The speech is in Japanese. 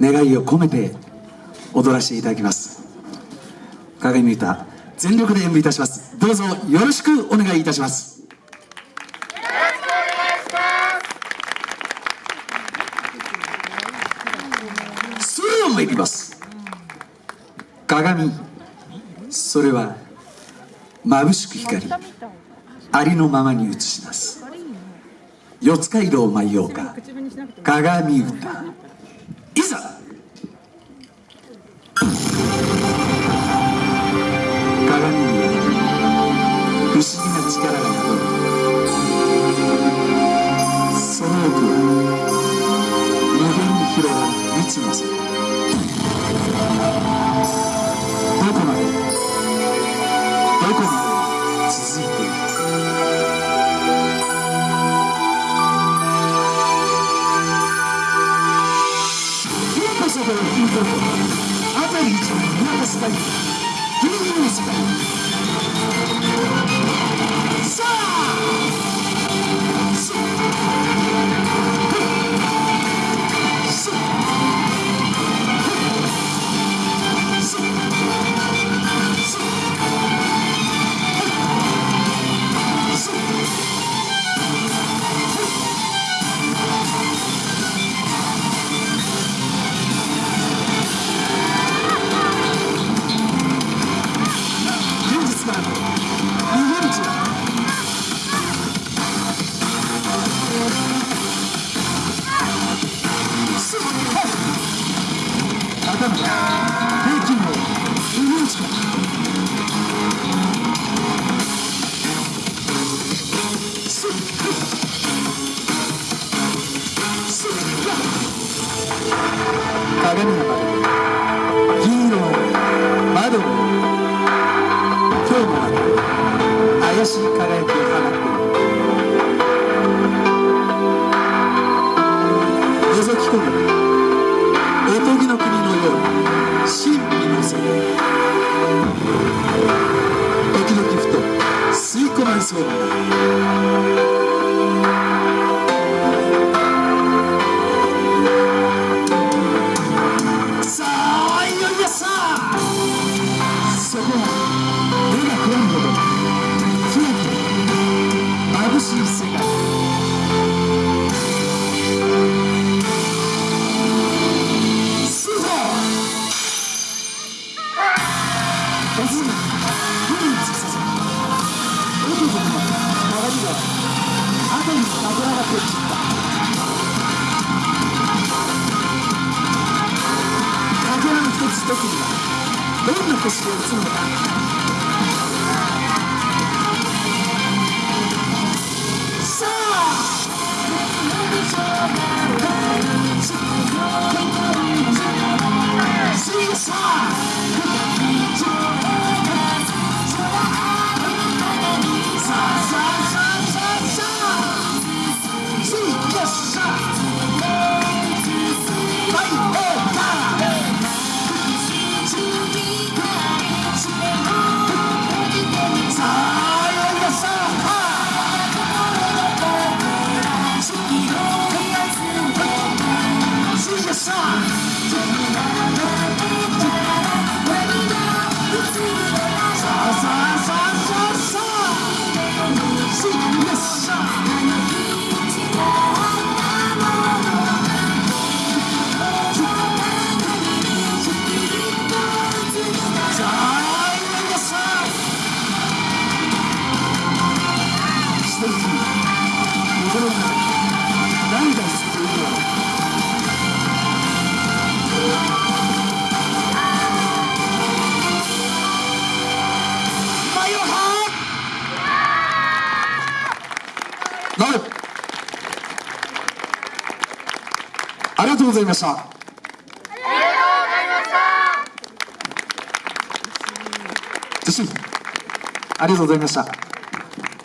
願いを込めて踊らせていただきます。鏡歌全力で演舞いたします。どうぞよろしくお願いいたします。それでは参ります。鏡それは眩しく光りありのままに映し出す。四街道を舞いようか。鏡歌。いざ。鏡には不思議な力が宿るその奥は無限に広がる未知の世界辺り一面見渡す限り現実から逃げ道はすぐはい。頭が平均の逃げ道かすぐすぐ鏡がま吸い桜がて散ったかけらの一つ一つにはどんな景色を映すのか。ございました。ありがとうございました